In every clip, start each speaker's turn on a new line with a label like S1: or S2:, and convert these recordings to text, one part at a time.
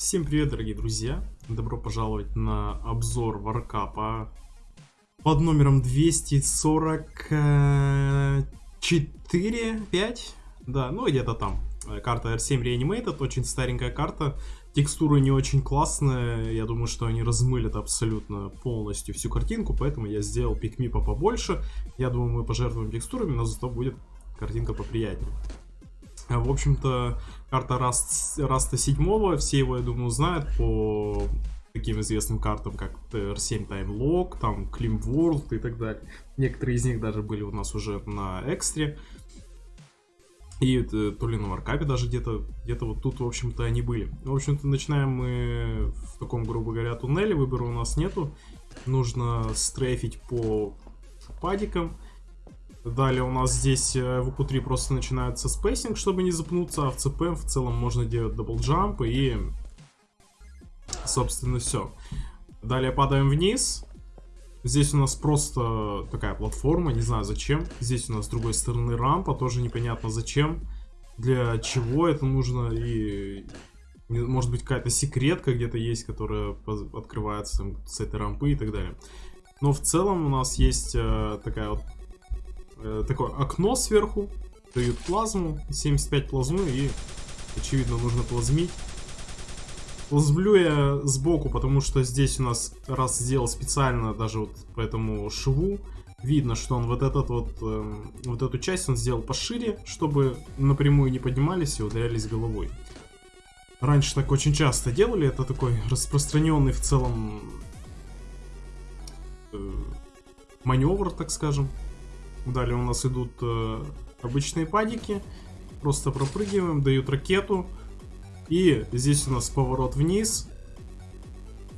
S1: Всем привет, дорогие друзья! Добро пожаловать на обзор варкапа под номером 244, 5, да, ну где-то там. Карта R7 Reanimated, очень старенькая карта, текстура не очень классная, я думаю, что они размылят абсолютно полностью всю картинку, поэтому я сделал пикмипа побольше, я думаю, мы пожертвуем текстурами, но зато будет картинка поприятнее. В общем-то, карта Раст, Раста 7, все его, я думаю, знают по таким известным картам, как R7 Time Lock, там Climb World и так далее. Некоторые из них даже были у нас уже на экстре. И это, то ли на Варкапе даже где-то, где-то вот тут, в общем-то, они были. В общем-то, начинаем мы в таком, грубо говоря, туннеле, выбора у нас нету. Нужно стрейфить по падикам. Далее у нас здесь э, в VQ3 просто начинается спейсинг, чтобы не запнуться, а в CPM в целом можно делать double jump и, собственно, все. Далее падаем вниз. Здесь у нас просто такая платформа, не знаю зачем. Здесь у нас с другой стороны рампа, тоже непонятно зачем. Для чего это нужно и... Может быть какая-то секретка где-то есть, которая открывается с этой рампы и так далее. Но в целом у нас есть э, такая вот э, такое окно сверху, дают плазму, 75 плазмы и, очевидно, нужно плазмить. Плазмлю я сбоку, потому что здесь у нас раз сделал специально даже вот по этому шву, видно, что он вот этот вот, э, вот эту часть он сделал пошире, чтобы напрямую не поднимались и ударялись головой. Раньше так очень часто делали, это такой распространенный в целом э, маневр, так скажем. Далее у нас идут э, обычные падики. Просто пропрыгиваем, дают ракету. И здесь у нас поворот вниз.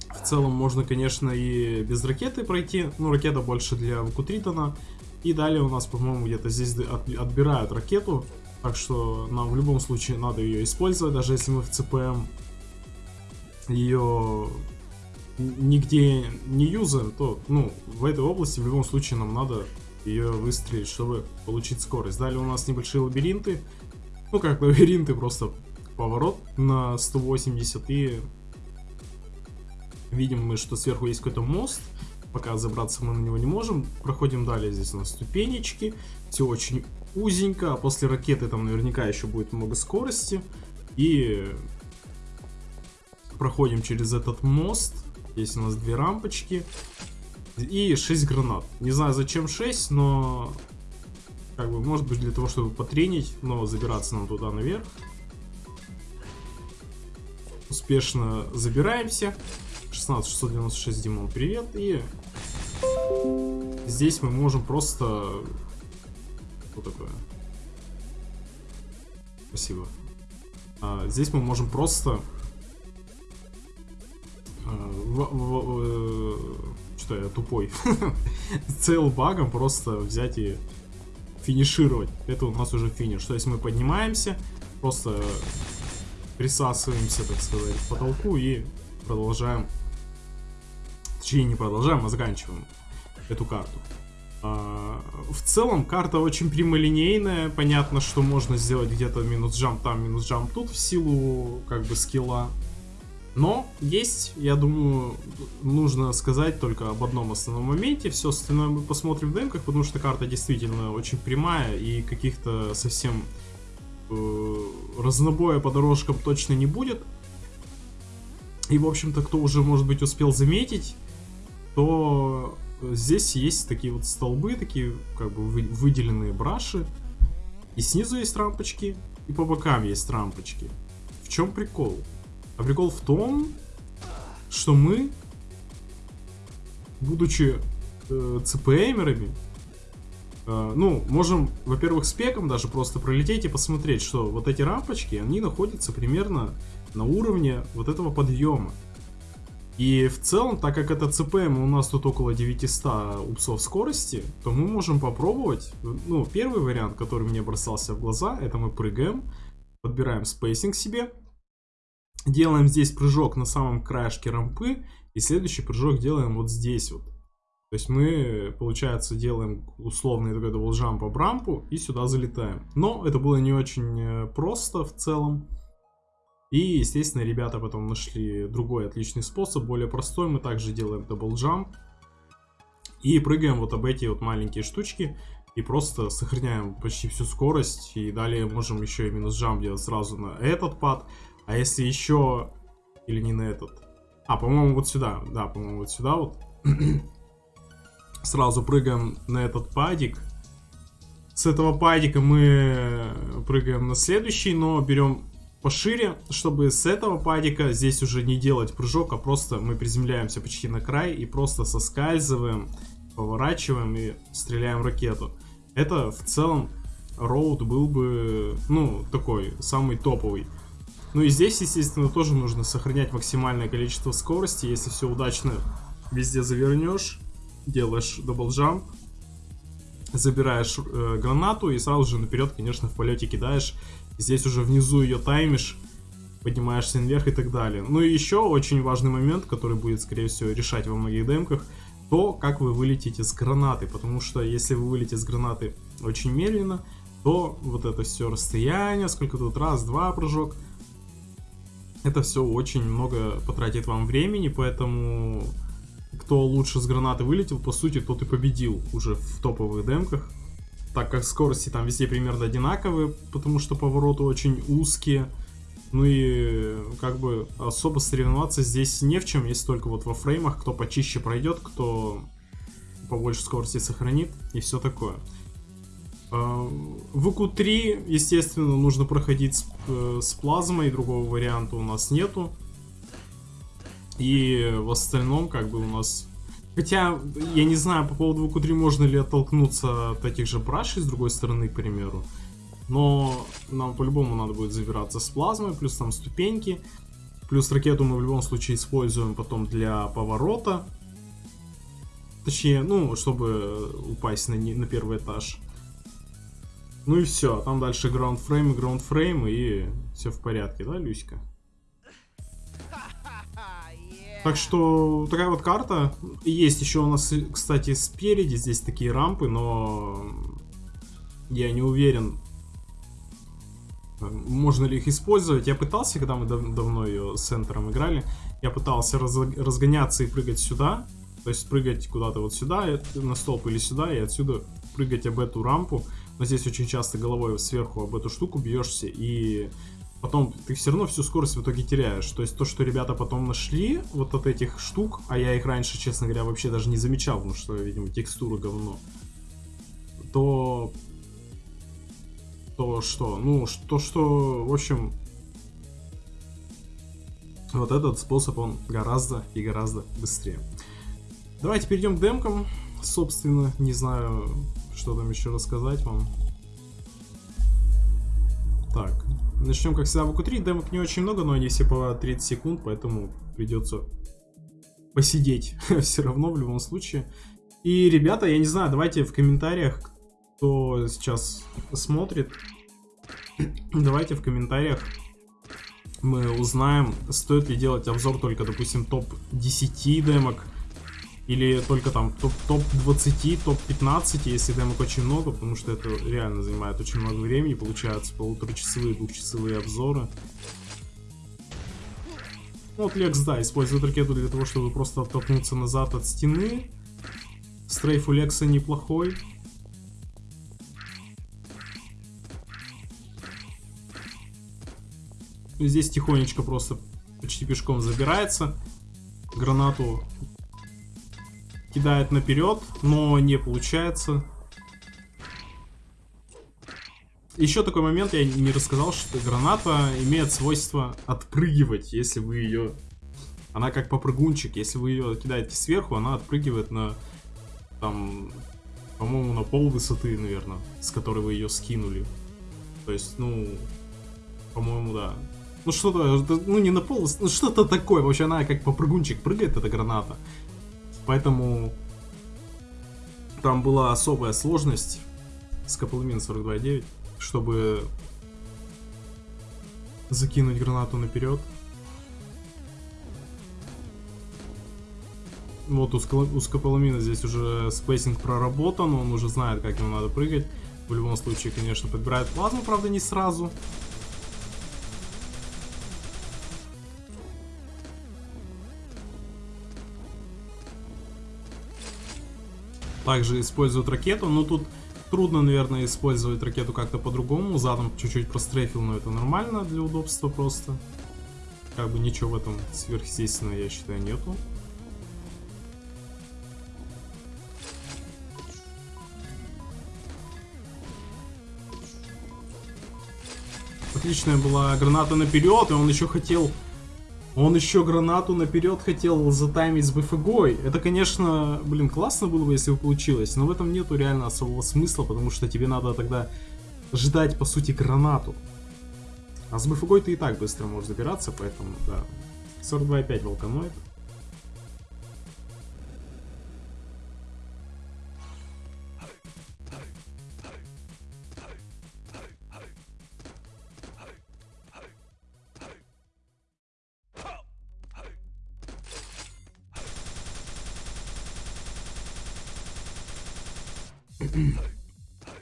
S1: В целом можно, конечно, и без ракеты пройти. Ну, ракета больше для Вакутритона. И далее у нас, по-моему, где-то здесь отбирают ракету. Так что нам в любом случае надо ее использовать, даже если мы в ЦПМ ее нигде не юзаем, то ну, в этой области в любом случае нам надо ее выстрелить, чтобы получить скорость. Далее у нас небольшие лабиринты. Ну, как лабиринты, просто поворот на 180 и видим мы, что сверху есть какой-то мост. Пока забраться мы на него не можем. Проходим далее, здесь у нас ступенечки. Все очень узенько, а после ракеты там наверняка еще будет много скорости. И проходим через этот мост. Здесь у нас две рампочки. И 6 гранат. Не знаю зачем 6, но... Как бы, может быть для того, чтобы потренить, но забираться нам туда наверх. Успешно забираемся. 16696 Димон, привет. И здесь мы можем просто... Что такое? Спасибо. А, здесь мы можем просто... А, в, в, что я тупой. Цел багом просто взять и финишировать. Это у нас уже финиш. То есть мы поднимаемся, просто присасываемся, так сказать, к потолку и продолжаем. Точнее, не продолжаем, а заканчиваем эту карту. А, в целом карта очень прямолинейная, понятно, что можно сделать где-то минус джамп там, минус джамп тут в силу как бы скилла но есть, я думаю, нужно сказать только об одном основном моменте. Все остальное мы посмотрим в демках, потому что карта действительно очень прямая и каких-то совсем э, разнобоя по дорожкам точно не будет. И, в общем-то, кто уже, может быть, успел заметить, то здесь есть такие вот столбы, такие как бы выделенные браши. И снизу есть рампочки, и по бокам есть рампочки. В чем прикол? А прикол в том, что мы, будучи э, ЦПМерами, э, ну, можем, во-первых, спеком даже просто пролететь и посмотреть, что вот эти рампочки, они находятся примерно на уровне вот этого подъема. И в целом, так как это CPM у нас тут около 900 ups ов скорости, то мы можем попробовать, ну, первый вариант, который мне бросался в глаза, это мы прыгаем, подбираем спейсинг себе, Делаем здесь прыжок на самом краешке рампы. И следующий прыжок делаем вот здесь вот. То есть мы, получается, делаем условный такой double jump по рампу и сюда залетаем. Но это было не очень э, просто в целом. И, естественно, ребята потом нашли другой отличный способ, более простой. Мы также делаем double jump. И прыгаем вот об эти вот маленькие штучки. И просто сохраняем почти всю скорость. И далее можем еще и минус jump делать сразу на этот pad. А если еще... Или не на этот. А, по-моему, вот сюда. Да, по-моему, вот сюда вот. сразу прыгаем на этот падик. С этого падика мы прыгаем на следующий, но берем пошире, чтобы с этого падика здесь уже не делать прыжок, а просто мы приземляемся почти на край и просто соскальзываем, поворачиваем и стреляем ракету. Это в целом роуд был бы, ну, такой, самый топовый. Ну и здесь, естественно, тоже нужно сохранять максимальное количество скорости. Если все удачно везде завернешь, делаешь double jump, забираешь э, гранату и сразу же наперед, конечно, в полете кидаешь. Здесь уже внизу ее таймишь, поднимаешься наверх и так далее. Ну и еще очень важный момент, который будет, скорее всего, решать во многих демках, то, как вы вылетите с гранаты. Потому что если вы вылетите с гранаты очень медленно, то вот это все расстояние, сколько тут, раз, два прыжок, это все очень много потратит вам времени, поэтому кто лучше с гранаты вылетел, по сути, тот и победил уже в топовых демках. Так как скорости там везде примерно одинаковые, потому что повороты очень узкие. Ну и как бы особо соревноваться здесь не в чем, есть только вот во фреймах, кто почище пройдет, кто побольше скорости сохранит и все такое. А, в q 3 естественно, нужно проходить с, э, с плазмой, другого варианта у нас нету. И в остальном, как бы, у нас... Хотя, я не знаю, по поводу q 3 можно ли оттолкнуться от этих же брашей, с другой стороны, к примеру. Но нам по-любому надо будет забираться с плазмой, плюс там ступеньки. Плюс ракету мы в любом случае используем потом для поворота. Точнее, ну, чтобы упасть на, на первый этаж. Ну и все, там дальше граундфрейм и граундфрейм, и все в порядке, да, Люська? Так что такая вот карта. Есть еще у нас, кстати, спереди здесь такие рампы, но я не уверен, можно ли их использовать. Я пытался, когда мы дав давно ее с центром играли, я пытался раз разгоняться и прыгать сюда. То есть прыгать куда-то вот сюда, на столб или сюда, и отсюда прыгать об эту рампу. Но здесь очень часто головой сверху об эту штуку бьешься, и потом ты все равно всю скорость в итоге теряешь. То есть то, что ребята потом нашли вот от этих штук, а я их раньше, честно говоря, вообще даже не замечал, потому что, видимо, текстура говно, то... То что? Ну, то, что, в общем, вот этот способ, он гораздо и гораздо быстрее. Давайте перейдем к демкам. Собственно, не знаю, что там еще рассказать вам. Так, Начнем, как всегда, в q3. Демок не очень много, но они все по 30 секунд, поэтому придется посидеть все равно в любом случае. И, ребята, я не знаю, давайте в комментариях, кто сейчас смотрит, давайте в комментариях мы узнаем, стоит ли делать обзор только, допустим, топ-10 демок, или только там топ-20, топ-15, если демок очень много, потому что это реально занимает очень много времени, получается полуторачасовые, двухчасовые обзоры. Ну, вот Лекс, да, использует ракету для того, чтобы просто оттолкнуться назад от стены. Стрейф у Лекса неплохой. Здесь тихонечко просто почти пешком забирается. Гранату кидает наперед, но не получается. Еще такой момент, я не рассказал, что граната имеет свойство отпрыгивать, если вы ее... Она как попрыгунчик, если вы ее кидаете сверху, она отпрыгивает на, там, по-моему, на пол высоты, наверное, с которой вы ее скинули. То есть, ну, по-моему, да. Ну что-то, ну не на пол, ну что-то такое. Вообще она как попрыгунчик прыгает, эта граната. Поэтому там была особая сложность с Каплмин 42.9, чтобы закинуть гранату наперед. Вот у, у Скополамина здесь уже spacing проработан, он уже знает, как ему надо прыгать. В любом случае, конечно, подбирает плазму, правда, не сразу. Также использует ракету, но тут трудно, наверное, использовать ракету как-то по-другому. Задом чуть-чуть прострефил, но это нормально для удобства просто. Как бы ничего в этом сверхъестественного, я считаю, нету. Отличная была граната наперед, и он еще хотел... Он еще гранату наперед хотел затаймить с БФГой. Это, конечно, блин, классно было бы, если бы получилось, но в этом нету реально особого смысла, потому что тебе надо тогда ждать, по сути, гранату. А с БФГой ты и так быстро можешь забираться, поэтому, да. 42,5 волканоид.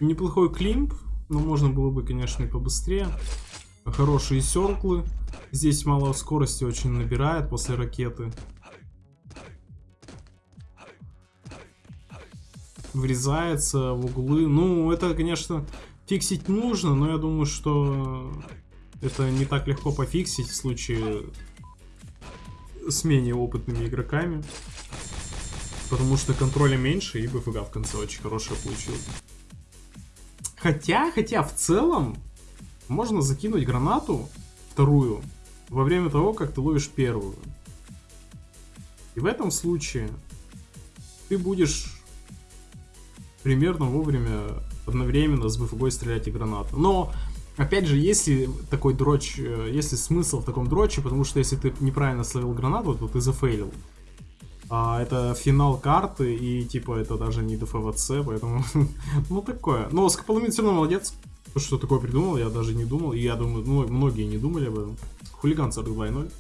S1: Неплохой климп, но можно было бы, конечно, и побыстрее. Хорошие серклы. Здесь мало скорости очень набирает после ракеты. Врезается в углы. Ну, это, конечно, фиксить нужно, но я думаю, что это не так легко пофиксить в случае с менее опытными игроками. Потому что контроля меньше, и БФГ в конце очень хорошая получилась. Хотя, хотя, в целом, можно закинуть гранату, вторую, во время того, как ты ловишь первую. И в этом случае ты будешь примерно вовремя одновременно с БФГ стрелять и гранату. Но, опять же, если такой дрочь, э, если смысл в таком дроче, потому что если ты неправильно словил гранату, то ты зафейлил. А, это финал карты, и типа это даже не ДФВЦ, поэтому, ну такое. Но Скополомин все равно молодец, что такое придумал, я даже не думал, и я думаю, ну, многие не думали об этом. Хулиган 42.0.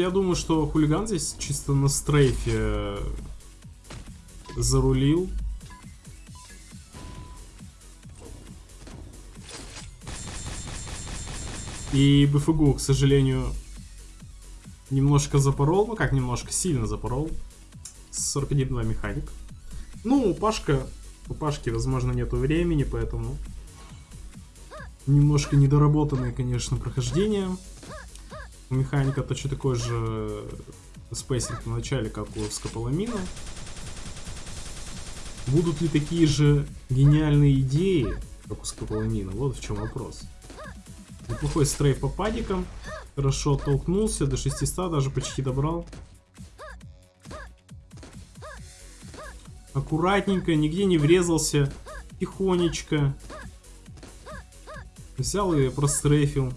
S1: я думаю, что хулиган здесь чисто на стрейфе зарулил. И БФГУ, к сожалению, немножко запорол. Ну как немножко, сильно запорол. 41-2 механик. Ну, Пашка, у Пашки, возможно, нету времени, поэтому немножко недоработанное, конечно, прохождение. Механика точно такой же спейсинг в начале, как у Скополамина. Будут ли такие же гениальные идеи, как у Скополамина? Вот в чем вопрос. Неплохой strafe по падикам. Хорошо толкнулся до 600, даже почти добрал. Аккуратненько, нигде не врезался. Тихонечко. Взял и прострейфил.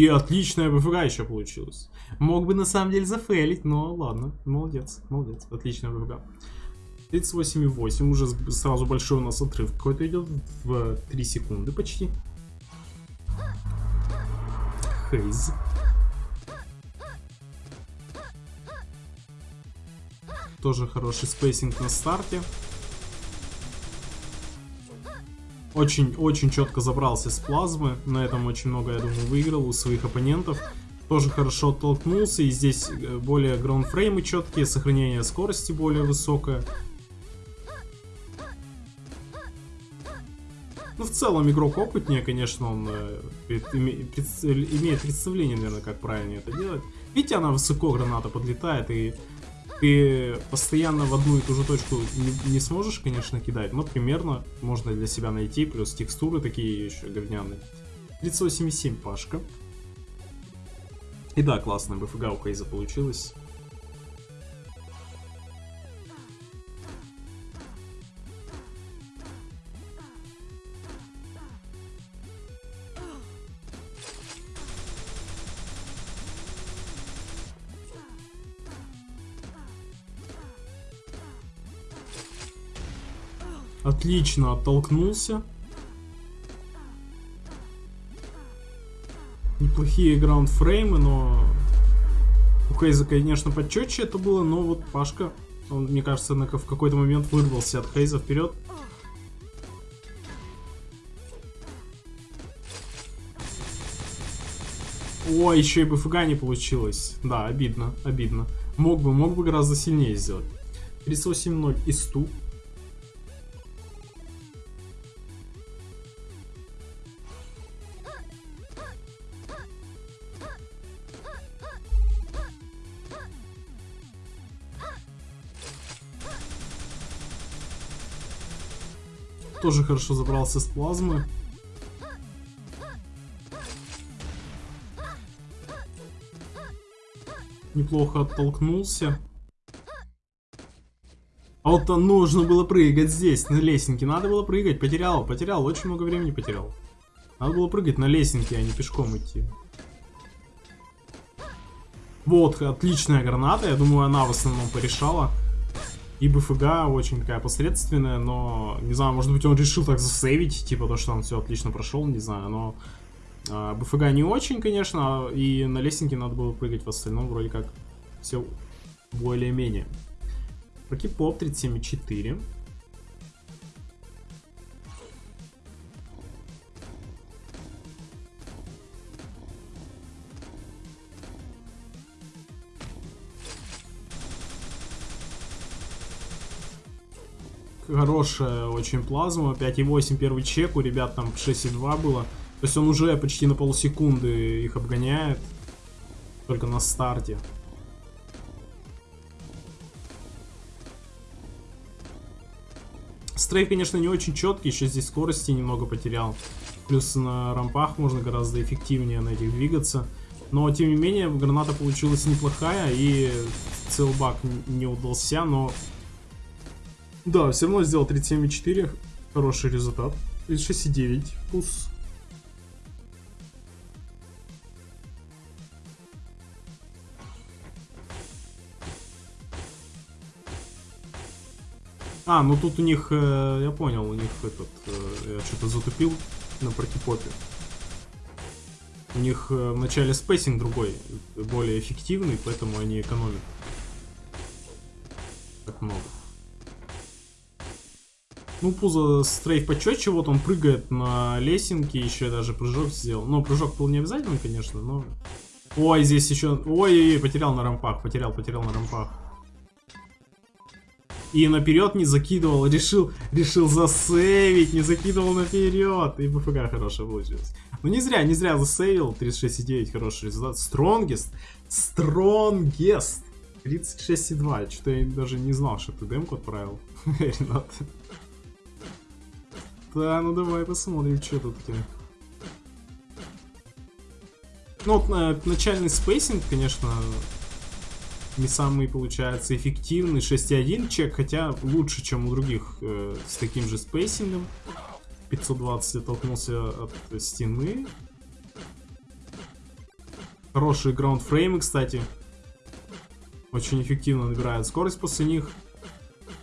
S1: И отличная БФГ еще получилась. Мог бы на самом деле зафейлить, но ладно. Молодец, молодец. Отличная БФГ. 38,8. Уже сразу большой у нас отрыв какой-то идет. В 3 секунды почти. Хейз. Тоже хороший spacing на старте. Очень-очень четко забрался с плазмы. На этом очень много, я думаю, выиграл у своих оппонентов. Тоже хорошо оттолкнулся. И здесь э, более ground frame ы четкие, сохранение скорости более высокое. Ну, в целом, игрок опытнее, конечно, он э, имеет представление, наверное, как правильно это делать. Видите, она высоко, граната подлетает, и ты постоянно в одну и ту же точку не, не сможешь, конечно, кидать, но примерно можно для себя найти, плюс текстуры такие еще говняные. 38,7 Пашка. И да, классная БФГ у Кейза получилась. Отлично оттолкнулся. Неплохие граундфреймы, но у Хейза, конечно, почетче это было, но вот Пашка, он, мне кажется, в какой-то момент вырвался от Хейза вперед. О, еще и БФГ не получилось. Да, обидно, обидно. Мог бы, мог бы гораздо сильнее сделать. 38-0 и Тоже хорошо забрался с плазмы. Неплохо оттолкнулся. А вот нужно было прыгать здесь, на лестнике. Надо было прыгать. Потерял, потерял. Очень много времени потерял. Надо было прыгать на лестнике, а не пешком идти. Вот, отличная граната. Я думаю, она в основном порешала. И БФГ очень такая посредственная, но, не знаю, может быть он решил так засейвить, типа то, что он все отлично прошел, не знаю, но а, БФГ не очень, конечно, и на лестнике надо было прыгать, в остальном вроде как все более-менее. Прокипоп 37,4. Хорошая очень плазма. 5,8 первый чек. У ребят там 6,2 было. То есть он уже почти на полсекунды их обгоняет. Только на старте. Стрейф, конечно, не очень четкий, еще здесь скорости немного потерял. Плюс на рампах можно гораздо эффективнее на этих двигаться. Но, тем не менее, граната получилась неплохая, и целбак не удался, но... Да, все равно сделал 37,4, хороший результат. 36,9, плюс А, ну тут у них, э, я понял, у них этот, э, я что-то затупил на протипопе. У них э, в начале spacing другой, более эффективный, поэтому они экономят. Так много. Ну, Пузо стрейф почетче, вот он прыгает на лесенке, еще даже прыжок сделал. Ну, прыжок был не обязательный, конечно, но... Ой, здесь еще... Ой-ой-ой, потерял на рампах, потерял, потерял на рампах. И наперед не закидывал, решил, решил засейвить, не закидывал наперед. И БФК хорошая получилась. Ну не зря, не зря засейвил. 36,9 хороший результат. Strongest. Strongest. 36,2. Что-то я даже не знал, что ты демку отправил. Ренат. Да, ну давай посмотрим, что тут у тебя. Ну, вот, э, начальный spacing, конечно, не самый, получается, эффективный 6.1 чек, хотя лучше, чем у других э, с таким же spacing ом. 520 оттолкнулся от стены. Хорошие граундфреймы, кстати. Очень эффективно набирает скорость после них.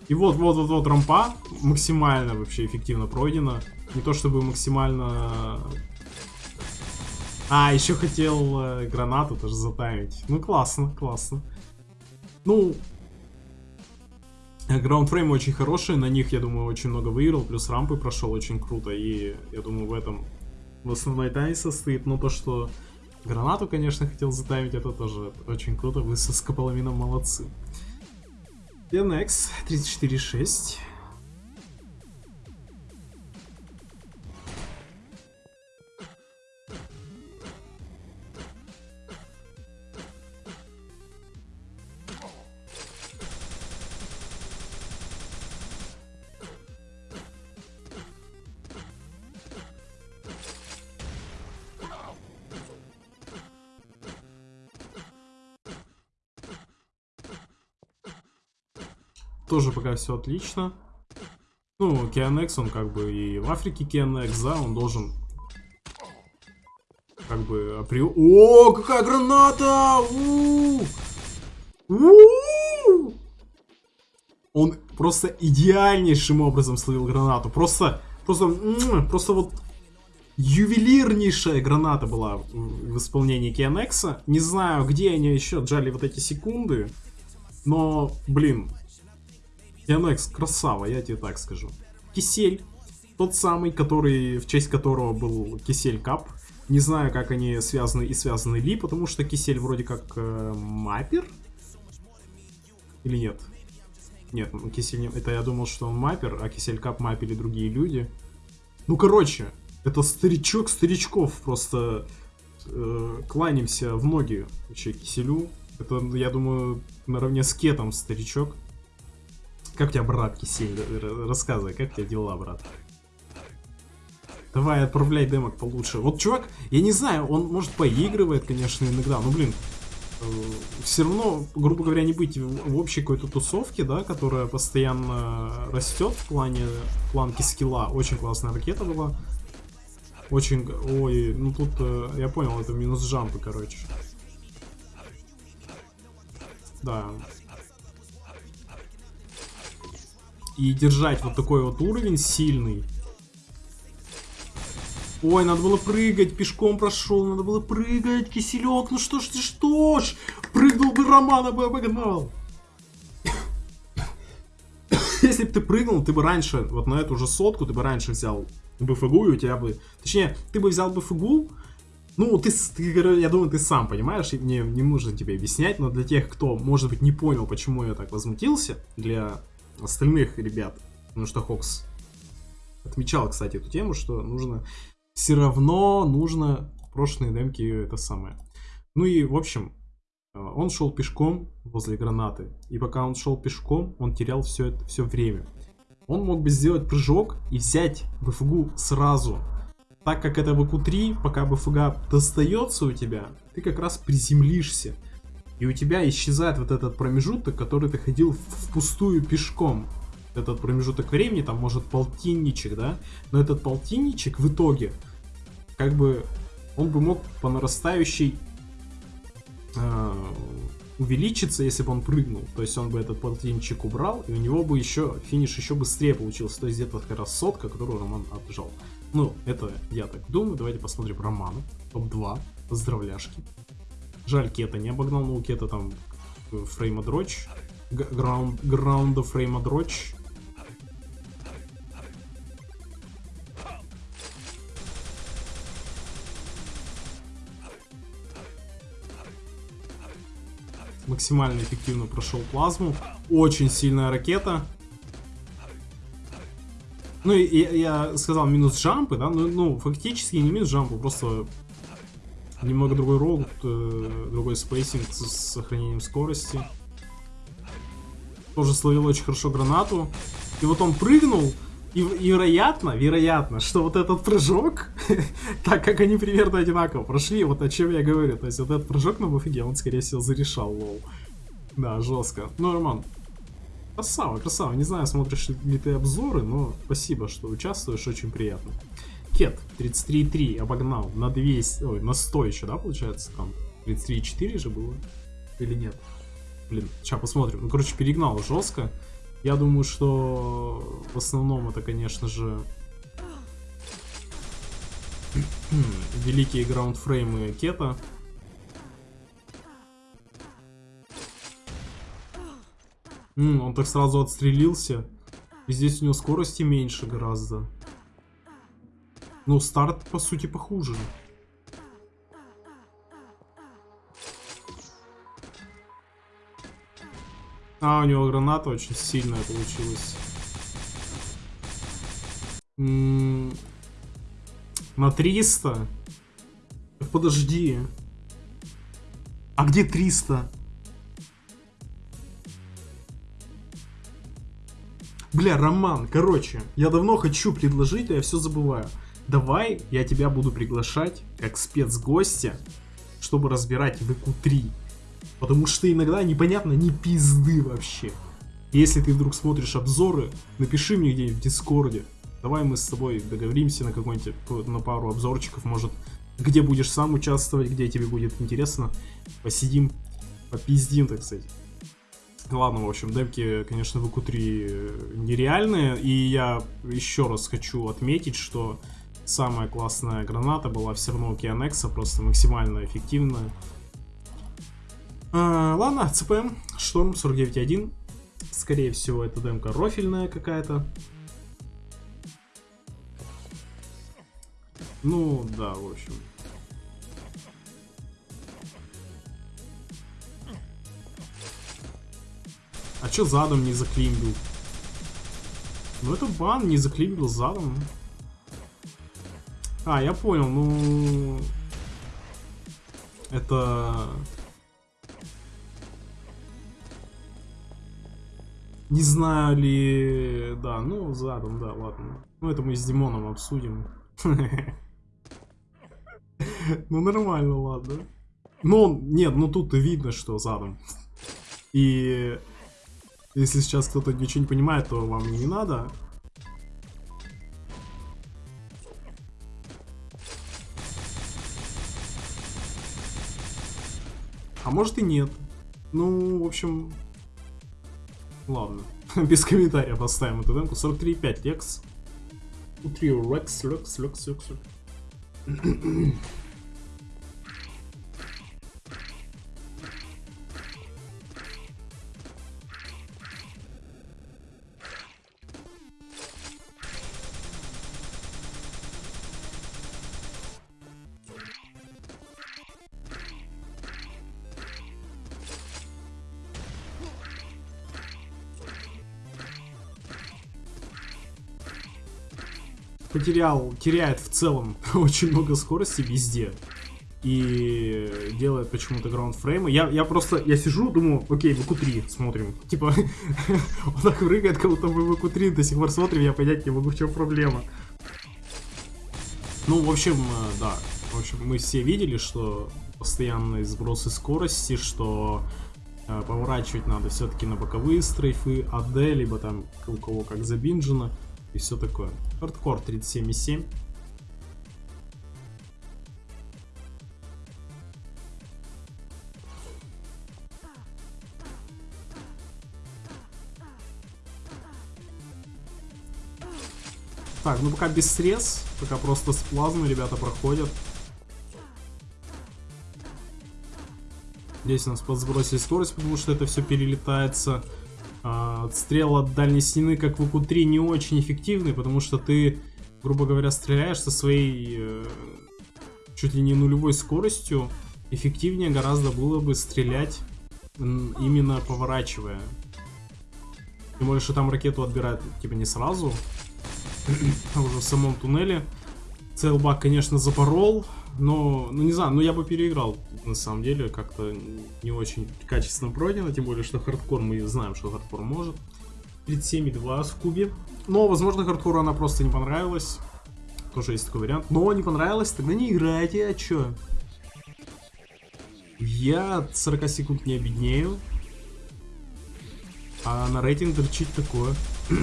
S1: И вот, вот, вот, вот рампа максимально вообще эффективно пройдена. Не то чтобы максимально... А, еще хотел э, гранату тоже затаймить. Ну, классно, классно. Ну, граундфреймы очень хорошие, на них, я думаю, очень много выиграл, плюс рампы прошел очень круто, и я думаю, в этом в основной тайне состоит, но то, что гранату, конечно, хотел затаймить, это тоже очень круто, вы со скополамином молодцы. DNX 34.6. Тоже пока все отлично. Ну, Кианекс, он как бы и в Африке Кианекс, да, он должен как бы априори... О, какая граната! У -у -у! Он просто идеальнейшим образом словил гранату. Просто, просто, просто вот ювелирнейшая граната была в исполнении Кианекса. Не знаю, где они еще отжали вот эти секунды, но, блин, Кианекс красава, я тебе так скажу. Кисель, тот самый, который, в честь которого был Кисель Кап. Не знаю, как они связаны и связаны ли, потому что Кисель вроде как э, маппер. Или нет? Нет, Кисель не... Это я думал, что он маппер, а Кисель Кап мапили другие люди. Ну, короче, это старичок старичков, просто э, кланяемся в ноги вообще Киселю. Это, я думаю, наравне с Кетом старичок. Как у тебя, брат, Кисель? Рассказывай, как у тебя дела, брат? Давай, отправляй демок получше. Вот чувак, я не знаю, он, может, поигрывает, конечно, иногда, но, блин, э, все равно, грубо говоря, не быть в, в общей какой-то тусовке, да, которая постоянно растет в плане планки скилла. Очень классная ракета была. Очень... Ой, ну тут э, я понял, это минус джампы, короче. Да. И держать вот такой вот уровень сильный. Ой, надо было прыгать, пешком прошел, надо было прыгать, киселек, ну что ж ты, что ж, прыгнул бы Романа бы обогнал. Если бы ты прыгнул, ты бы раньше, вот на эту же сотку, ты бы раньше взял БФГУ, и у тебя бы... Точнее, ты бы взял БФГУ, ну, ты, ты, я думаю, ты сам понимаешь, мне не нужно тебе объяснять, но для тех, кто, может быть, не понял, почему я так возмутился, для остальных ребят, потому что Хокс отмечал, кстати, эту тему, что нужно, все равно нужно прошлые демки это самое. Ну и, в общем, э, он шел пешком возле гранаты, и пока он шел пешком, он терял все это, все время. Он мог бы сделать прыжок и взять БФГУ сразу. Так как это ВК-3, пока БФГ достается у тебя, ты как раз приземлишься. И у тебя исчезает вот этот промежуток, который ты ходил впустую пешком. Этот промежуток времени, там может полтинничек, да? Но этот полтинничек в итоге, как бы, он бы мог по нарастающей э, увеличиться, если бы он прыгнул. То есть он бы этот полтинчик убрал, и у него бы еще финиш еще быстрее получился. То есть где-то как раз сотка, которую Роман отжал. Ну, это я так думаю. Давайте посмотрим Романа. Топ-2. Поздравляшки. Жаль, Кета не обогнал, но у Кета там фрейма дрочь. Граунд, граунда фрейма дрочь. максимально эффективно прошел плазму. Очень сильная ракета. Ну, и, я сказал минус jump ы, да, ну, ну, фактически не минус jump ы, просто немного другой э, другой spacing с, сохранением скорости. Тоже словил очень хорошо гранату. И вот он прыгнул, и, и вероятно, вероятно, что вот этот прыжок, так как они примерно одинаково прошли, вот о чем я говорю, то есть вот этот прыжок на BFG, он, скорее всего, зарешал, lol. Да, жестко. Ну, Роман, красава, красава. Не знаю, смотришь ли ты обзоры, но спасибо, что участвуешь, очень приятно. Кет, 33,3 обогнал на 200, ой, на 100 еще, да, получается, там 33,4 же было? Или нет? Блин, сейчас посмотрим. Ну, короче, перегнал жестко. Я думаю, что в основном это, конечно же, великие граундфреймы Кета. М, он так сразу отстрелился. И здесь у него скорости меньше гораздо. Ну, старт, по сути, похуже. А, у него граната очень сильная получилась. М -м на 300? Подожди. А где 300? Бля, Роман, короче, я давно хочу предложить, а я все забываю. Давай я тебя буду приглашать как спецгостя, чтобы разбирать ВК-3. Потому что иногда непонятно ни пизды вообще. Если ты вдруг смотришь обзоры, напиши мне где-нибудь в Дискорде. Давай мы с тобой договоримся на какой-нибудь, на пару обзорчиков, может, где будешь сам участвовать, где тебе будет интересно. Посидим, попиздим, так сказать. Ладно, в общем, демки, конечно, в q3 нереальные. И я еще раз хочу отметить, что самая классная граната была все равно у Кианекса, просто максимально эффективная. А, ладно, ЦПМ, Шторм 49.1. Скорее всего, это демка рофильная какая-то. Ну, да, в общем. А чё задом не заклимбил? Ну это бан, не заклимбил задом. А, я понял, ну... Это... Не знаю ли... Да, ну, задом, да, ладно. Ну, это мы с Димоном обсудим. Ну, нормально, ладно. Ну, нет, ну тут видно, что задом. И если сейчас кто-то ничего не понимает, то вам не надо. А может и нет. Ну, в общем... Ладно. Без комментариев оставим эту демку. 43.5 Лекс. Утри Рекс, Лекс, Лекс, Лекс. Потерял, теряет в целом очень много скорости везде. И делает почему-то граундфреймы. Я, я просто, я сижу, думаю, окей, в q3 смотрим. Типа, он так прыгает, как будто мы в q3 до сих пор смотрим, я понять не могу, в чем проблема. Ну, в общем, э, да. В общем, мы все видели, что постоянные сбросы скорости, что э, поворачивать надо все-таки на боковые стрейфы, АД, либо там у кого как забинжено и все такое. Хардкор 37,7. Так, ну пока без срез, пока просто с плазмой ребята проходят. Здесь у нас подсбросили скорость, потому что это все перелетается. А, отстрел от дальней стены, как в УК-3, не очень эффективный, потому что ты, грубо говоря, стреляешь со своей э, чуть ли не нулевой скоростью. Эффективнее гораздо было бы стрелять именно поворачивая. Тем более, что там ракету отбирают типа не сразу, а уже в самом туннеле. Целбак, конечно, запорол, но, ну не знаю, ну я бы переиграл, на самом деле, как-то не очень качественно пройдено, тем более, что хардкор, мы знаем, что хардкор может. 37,2 в кубе. Но, возможно, хардкору она просто не понравилась. Тоже есть такой вариант. Но не понравилось, тогда не играйте, а чё? Я от 40 секунд не обеднею. А на рейтинг торчить такое.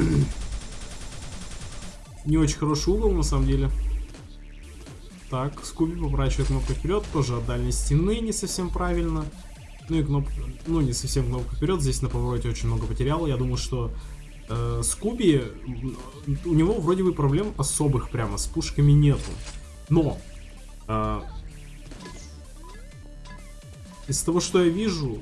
S1: не очень хороший угол, на самом деле. Так, Скуби поворачивает кнопку вперед, тоже от дальней стены не совсем правильно. Ну и кнопка, ну не совсем кнопка вперед, здесь на повороте очень много потерял. Я думаю, что э, Скуби, у него вроде бы проблем особых прямо с пушками нету. Но, э, из того, что я вижу,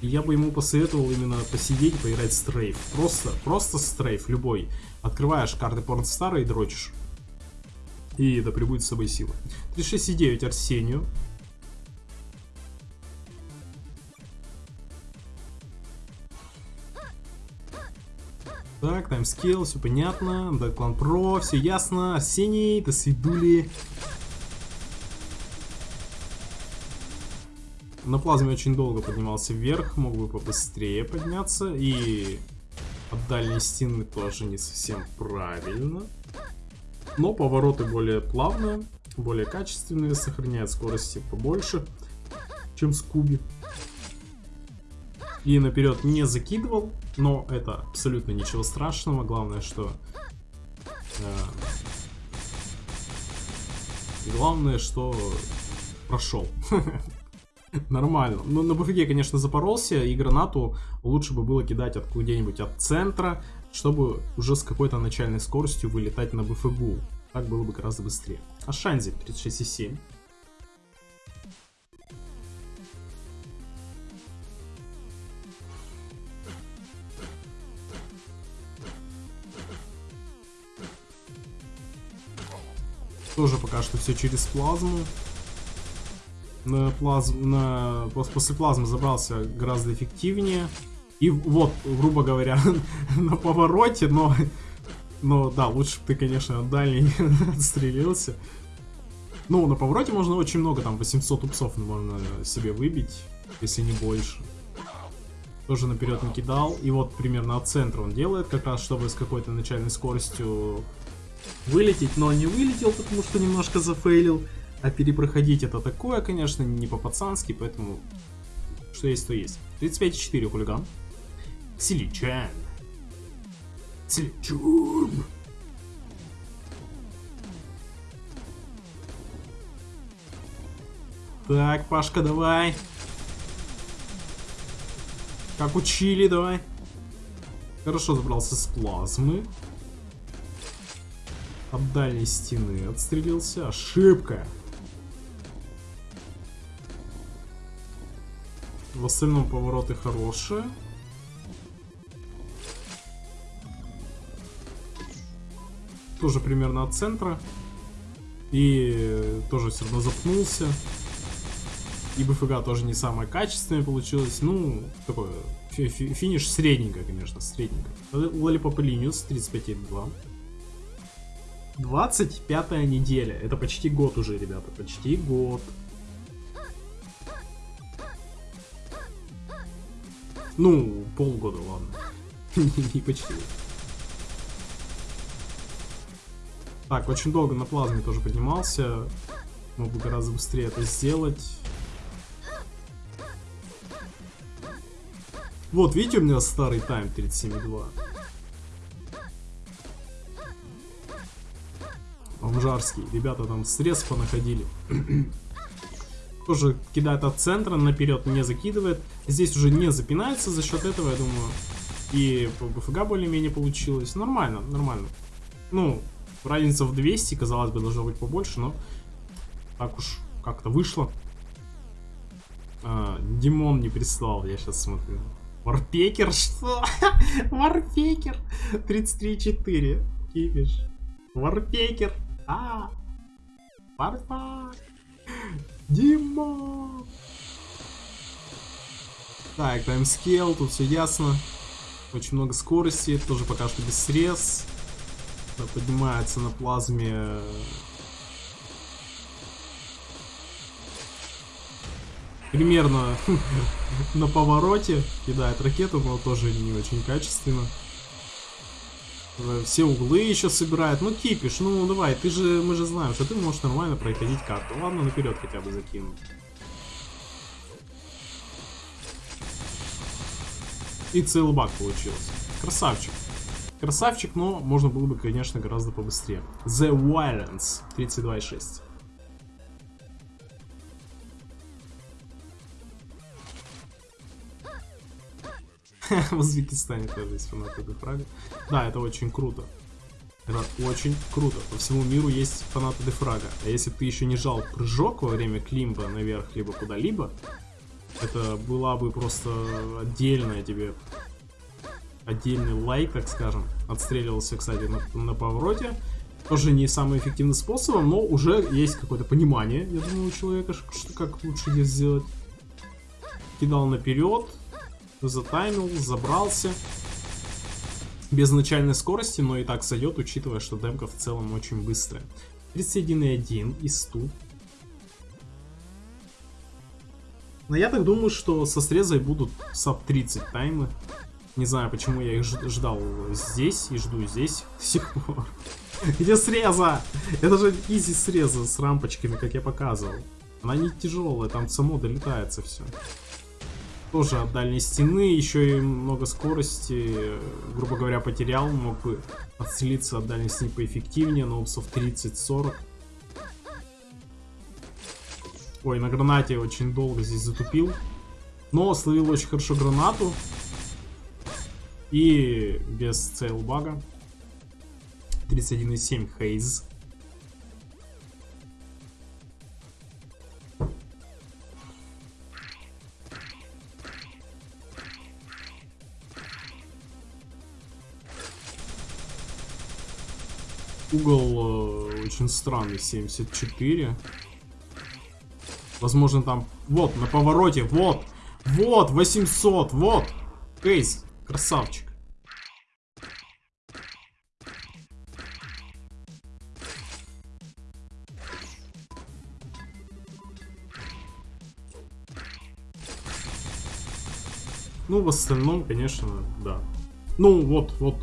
S1: я бы ему посоветовал именно посидеть, поиграть стрейф. Просто, просто стрейф, любой. Открываешь карты Порнстара и дрочишь. И да прибудет с собой сила. 36,9 Арсению. Так, таймскейл, все понятно. Дэклан Про, все ясно. Арсений, до свидули. На плазме очень долго поднимался вверх, мог бы побыстрее подняться. И от дальней стены тоже не совсем правильно но повороты более плавные, более качественные, сохраняют скорости побольше, чем Скуби. И наперед не закидывал, но это абсолютно ничего страшного. Главное, что... Э, главное, что прошел. Нормально. Ну, на БФГ, конечно, запоролся, и гранату лучше бы было кидать откуда-нибудь от центра, чтобы уже с какой-то начальной скоростью вылетать на БФГу. Так было бы гораздо быстрее. А Шанзи 36,7. Тоже пока что все через плазму. На плазм, на, после плазмы забрался гораздо эффективнее. И вот, грубо говоря, на повороте, но... Но да, лучше бы ты, конечно, дальний отстрелился. Ну, на повороте можно очень много, там 800 упсов можно себе выбить, если не больше. Тоже наперед не кидал. И вот примерно от центра он делает, как раз чтобы с какой-то начальной скоростью вылететь, но не вылетел, потому что немножко зафейлил. А перепроходить это такое, конечно, не по-пацански, поэтому что есть, то есть. 35,4 хулиган. Силичан. Силичан. Так, Пашка, давай. Как учили, давай. Хорошо забрался с плазмы. От дальней стены отстрелился. Ошибка. В остальном повороты хорошие. Тоже примерно от центра. И тоже все равно запнулся. И БФГ тоже не самое качественное получилось. Ну, такое фи фи финиш средненько, конечно, средненько. Лолипоп Линиус 35.2. 25 неделя. Это почти год уже, ребята. Почти год. Ну, полгода, ладно. Не почти. Так, очень долго на плазме тоже поднимался. Мог бы гораздо быстрее это сделать. Вот, видите, у меня старый тайм 37.2. Бомжарский. Ребята там срез понаходили. Тоже кидает от центра, наперед не закидывает. Здесь уже не запинается за счет этого, я думаю. И по БФГ более-менее получилось. Нормально, нормально. Ну, разница в 200, казалось бы, должно быть побольше, но так уж как-то вышло. А, Димон не прислал, я сейчас смотрю. Варпекер, что? Варпекер 33.4. Кипиш. Варпекер. А, Варпак. Дима. Так, таймскейл, тут все ясно. Очень много скорости, тоже пока что без срез. Поднимается на плазме примерно на повороте кидает ракету, но тоже не очень качественно. Все углы еще собирает. Ну, кипиш, ну давай, ты же, мы же знаем, что ты можешь нормально проходить карту. Ладно, наперед хотя бы закину. И целый баг получился. Красавчик. Красавчик, но можно было бы, конечно, гораздо побыстрее. The Violence 32.6. В Узбекистане тоже есть фанаты Дефрага. Да, это очень круто. Это очень круто. По всему миру есть фанаты Дефрага. А если ты еще не жал прыжок во время климба наверх, либо куда-либо, это была бы просто отдельная тебе отдельный лайк, так скажем. Отстреливался, кстати, на, на повороте. Тоже не самым эффективным способом, но уже есть какое-то понимание, я думаю, у человека, что, как лучше здесь сделать. Кидал наперед, затаймил, забрался. Без начальной скорости, но и так сойдет, учитывая, что демка в целом очень быстрая. 31,1 из 100. Но я так думаю, что со срезой будут саб 30 таймы. Не знаю, почему я их ждал здесь и жду здесь пор. Где среза? Это же изи среза с рампочками, как я показывал. Она не тяжелая, там само долетается все. Тоже от дальней стены, еще и много скорости, грубо говоря, потерял. Мог бы отцелиться от дальней стены поэффективнее, но опсов 30-40. Ой, на гранате очень долго здесь затупил. Но словил очень хорошо гранату. И без цейлбага. 31,7 Хейз. Угол э, очень странный, 74. Возможно там... Вот, на повороте, вот! Вот, 800, вот! Кейс, красавчик. Ну, в остальном, конечно, да. Ну, вот, вот.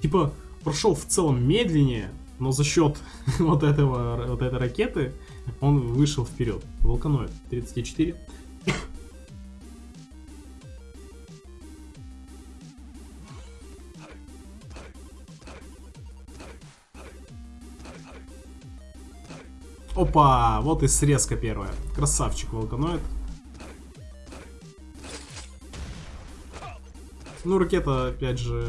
S1: Типа, прошел в целом медленнее, но за счет вот этого, вот этой ракеты он вышел вперед. Волканоид 34. Опа, вот и срезка первая. Красавчик Волканоид. Ну, ракета, опять же,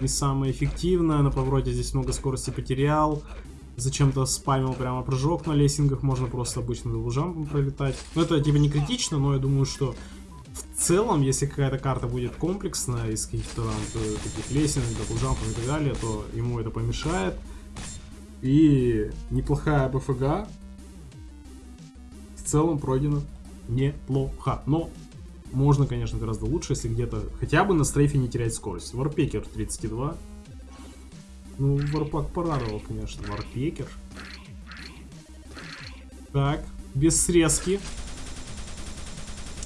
S1: не самая эффективная. На повороте здесь много скорости потерял. Зачем-то спамил прямо прыжок на лесенках. Можно просто обычным double jump ом пролетать. Ну, это типа не критично, но я думаю, что в целом, если какая-то карта будет комплексная из каких-то э, таких лесенок, double jump ов и так далее, то ему это помешает. И неплохая BFG в целом пройдена неплохо. Но можно, конечно, гораздо лучше, если где-то хотя бы на стрейфе не терять скорость. Варпекер 32. Ну, Варпак порадовал, конечно. Варпекер. Так, без срезки.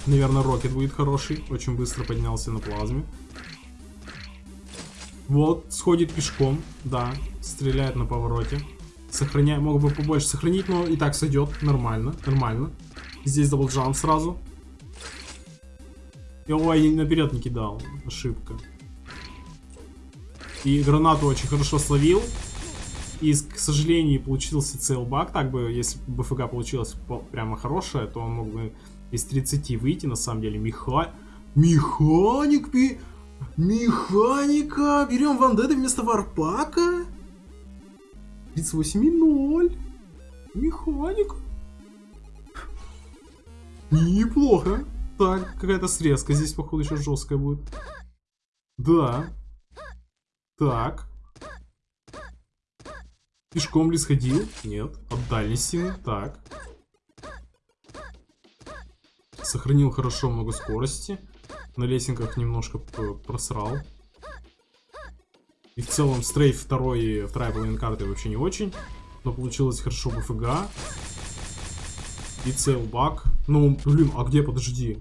S1: Наверное, Рокет будет хороший. Очень быстро поднялся на плазме. Вот, сходит пешком, да, стреляет на повороте. Сохраняю, мог бы побольше сохранить, но и так сойдет. Нормально, нормально. Здесь даблджамп сразу. И, ой, наперед не кидал. Ошибка. И гранату очень хорошо словил. И, к сожалению, получился целбак. Так бы, если бы БФГ получилось прямо хорошее, то он мог бы из 30 выйти, на самом деле. Меха... Механик... Пи... Механика! Берем Вандеда вместо Варпака? 38,0. Механик. Неплохо. Так, какая-то срезка здесь, походу, еще жесткая будет. Да. Так. Пешком ли сходил? Нет. От дальности. Так. Сохранил хорошо много скорости. На лесенках немножко просрал. И в целом стрейф второй, вторая половина карты вообще не очень. Но получилось хорошо БФГ. И целбак. Ну, блин, а где, подожди.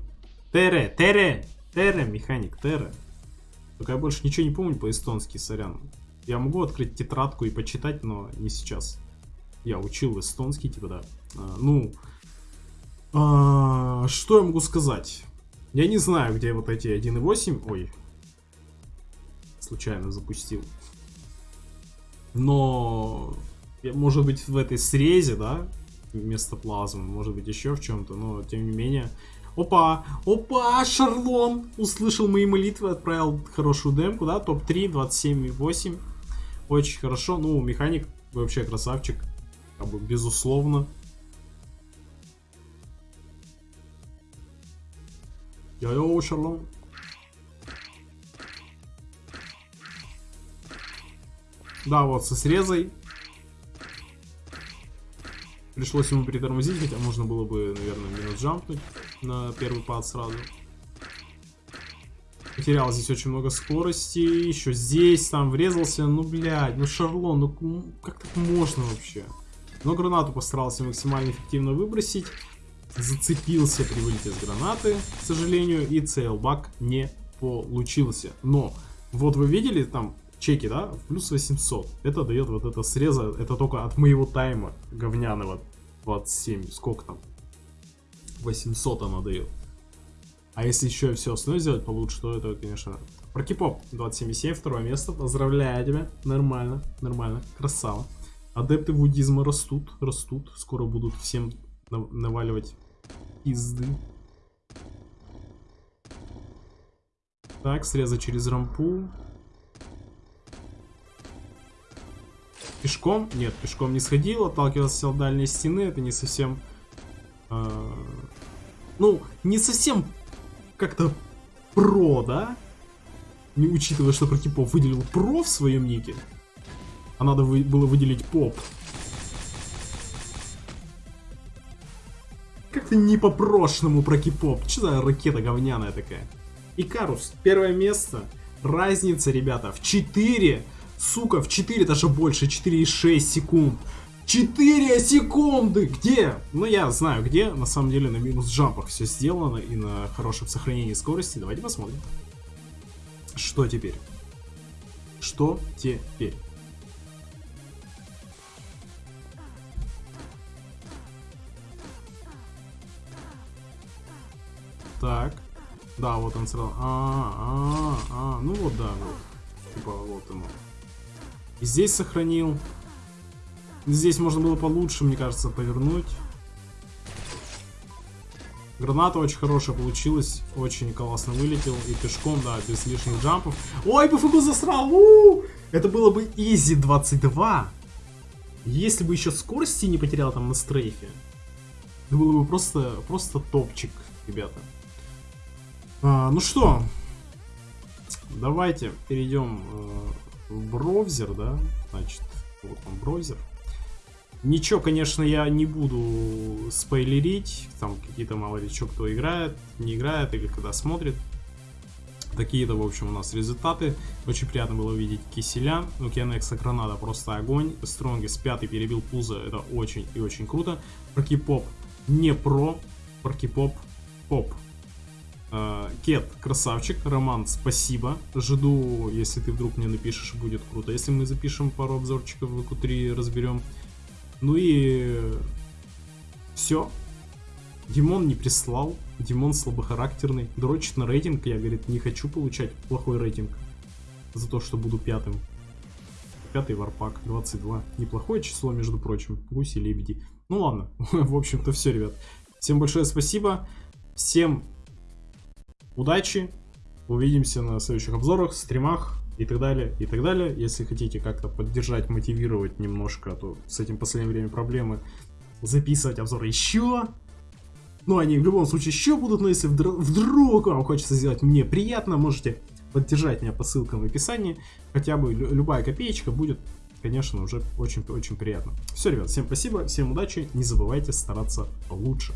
S1: Тере, Тере, Тере, механик, Тере. Только я больше ничего не помню по-эстонски, сорян. Я могу открыть тетрадку и почитать, но не сейчас. Я учил эстонский, типа, да. А, ну, а, что я могу сказать? Я не знаю, где вот эти 1.8. Ой. Случайно запустил. Но... Может быть в этой срезе, да? Вместо плазмы. Может быть еще в чем-то. Но тем не менее... Опа! Опа! Шарлон! Услышал мои молитвы, отправил хорошую демку, да? Топ-3, 27,8. Очень хорошо. Ну, механик вообще красавчик. Как бы, безусловно. Йо-йо, Шарлон. Да, вот со срезой. Пришлось ему притормозить, хотя можно было бы, наверное, минус джампнуть на первый пад сразу. Потерял здесь очень много скорости. Еще здесь там врезался. Ну, блядь, ну Шарлон, ну как так можно вообще? Но гранату постарался максимально эффективно выбросить зацепился при вылете с гранаты, к сожалению, и целбак не получился. Но, вот вы видели там чеки, да, плюс 800. Это дает вот это среза, это только от моего тайма говняного 27, сколько там? 800 она дает. А если еще все остальное сделать получше, то это, конечно... Прокипоп 27,7, второе место. Поздравляю тебя. Нормально, нормально, красава. Адепты буддизма растут, растут. Скоро будут всем наваливать пизды. Так, срезать через рампу. Пешком? Нет, пешком не сходил, отталкивался от дальней стены, это не совсем... э, ну, не совсем как-то про, да? Не учитывая, что Прокипов выделил про в своем нике. А надо вы- было выделить поп. Как-то не по-прошлому Прокипоп. Что за ракета говняная такая? Икарус, первое место. Разница, ребята, в 4. Сука, в 4 даже больше, 4,6 секунд. 4 секунды! Где? Ну, я знаю где. На самом деле на минус джампах все сделано и на хорошем сохранении скорости. Давайте посмотрим. Что теперь? Что теперь? Так. Да, вот он сразу. А, а, а, ну вот да, вот. Типа вот оно. И здесь сохранил. Здесь можно было получше, мне кажется, повернуть. Граната очень хорошая получилась, очень классно вылетел и пешком, да, без лишних джампов. Ой, БФГ засрал! у Это было бы изи 22. Если бы еще скорости не потерял там на стрейфе. Это было бы просто, просто топчик, ребята. А, ну что, давайте перейдем э, в браузер, да? Значит, вот он браузер. Ничего, конечно, я не буду спойлерить. Там какие-то мало ли что кто играет, не играет или когда смотрит. Такие-то, в общем, у нас результаты. Очень приятно было увидеть Киселя. Ну, Кенекса граната просто огонь. Стронгис пятый перебил Пуза. Это очень и очень круто. Прокипоп не про. Прокипоп поп. Э, Кет, красавчик. Роман, спасибо. Жду, если ты вдруг мне напишешь, будет круто. Если мы запишем пару обзорчиков в q3, разберем. Ну и все. Димон не прислал. Димон слабохарактерный. Дрочит на рейтинг. Я, говорит, не хочу получать плохой рейтинг. За то, что буду пятым. Пятый варпак, 22. Неплохое число, между прочим. Гуси, лебеди. Ну ладно. В общем-то все, ребят. Всем большое спасибо. Всем удачи. Увидимся на следующих обзорах, стримах и так далее, и так далее. Если хотите как-то поддержать, мотивировать немножко, то с этим в последнее время проблемы, записывать обзоры еще. Ну, они в любом случае еще будут, но если вдруг, вам хочется сделать мне приятно, можете поддержать меня по ссылкам в описании. Хотя бы лю- любая копеечка будет, конечно, уже очень-очень приятно. Все, ребят, всем спасибо, всем удачи, не забывайте стараться лучше.